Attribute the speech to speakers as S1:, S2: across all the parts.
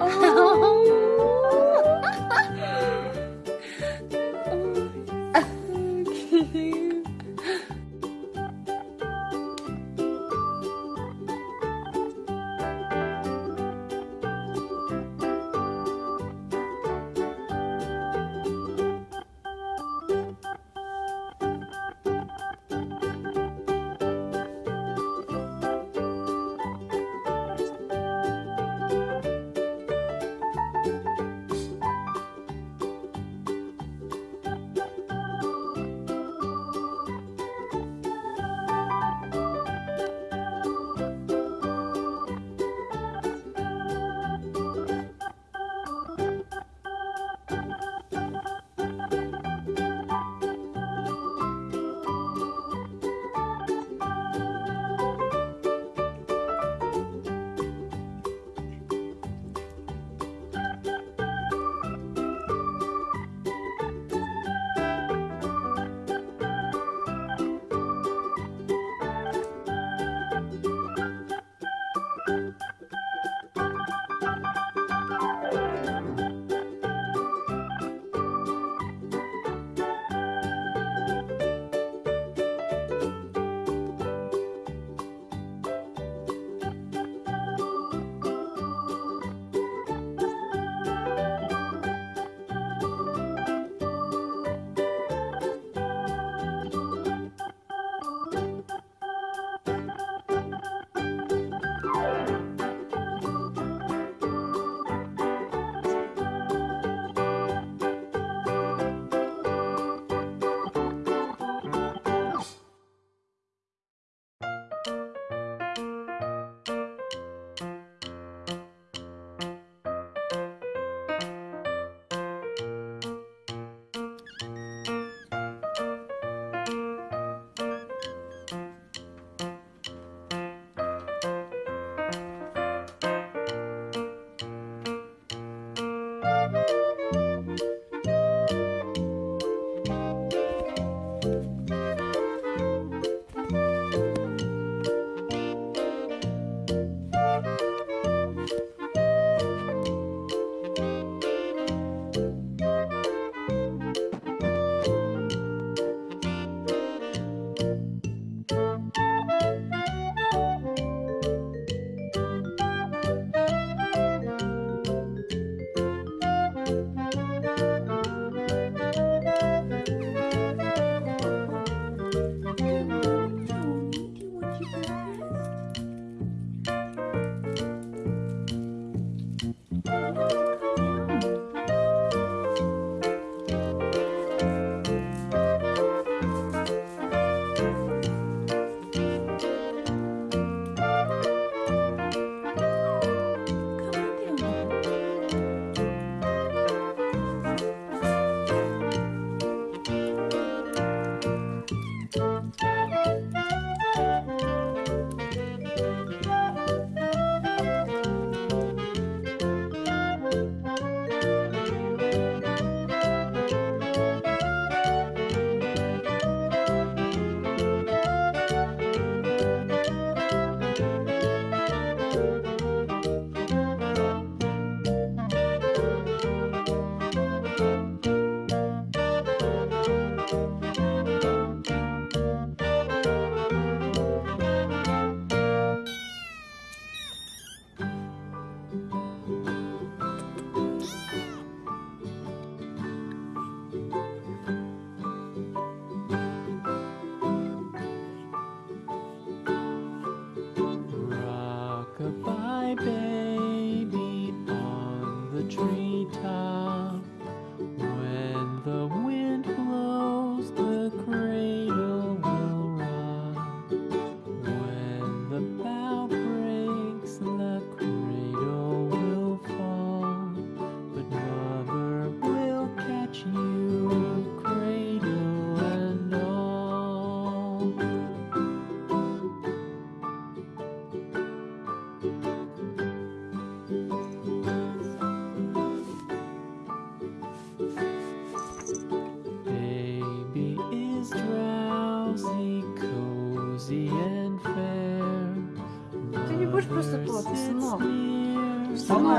S1: 어.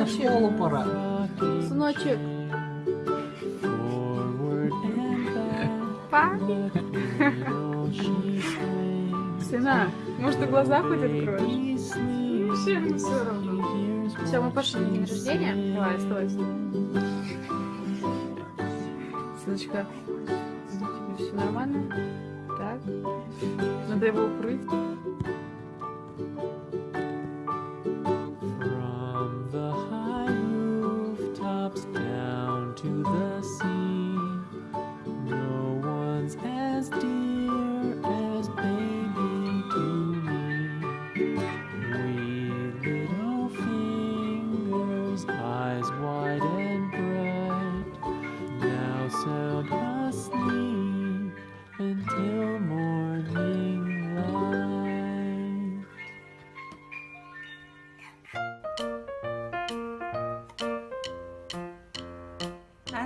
S1: В школу пора.
S2: Сыночек. Папе. Сына, может, ты глаза хоть откроешь? Вообще мне все равно. Все, мы пошли на день рождения. Давай, оставайся. Сыночка, тебе все нормально? Так. Надо его укрыть.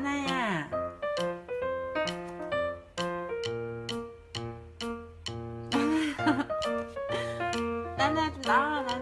S3: 奶呀。奶奶哪儿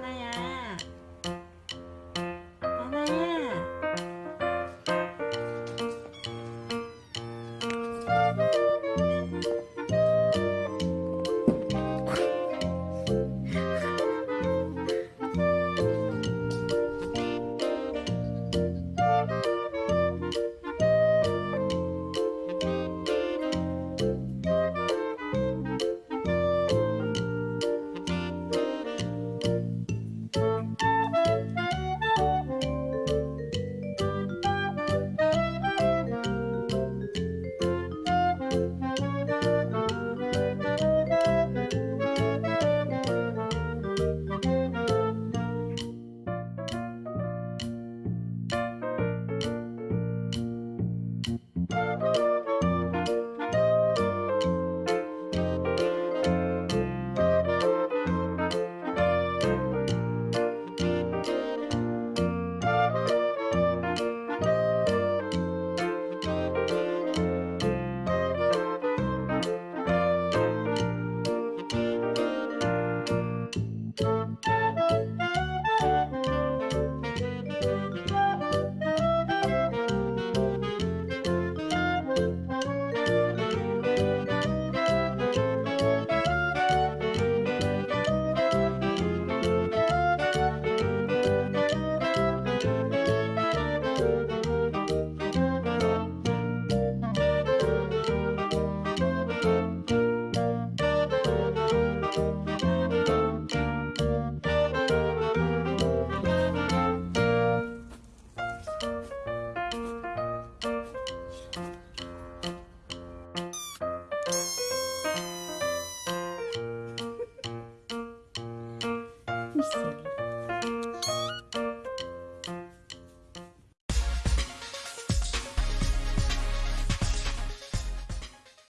S2: Sicília.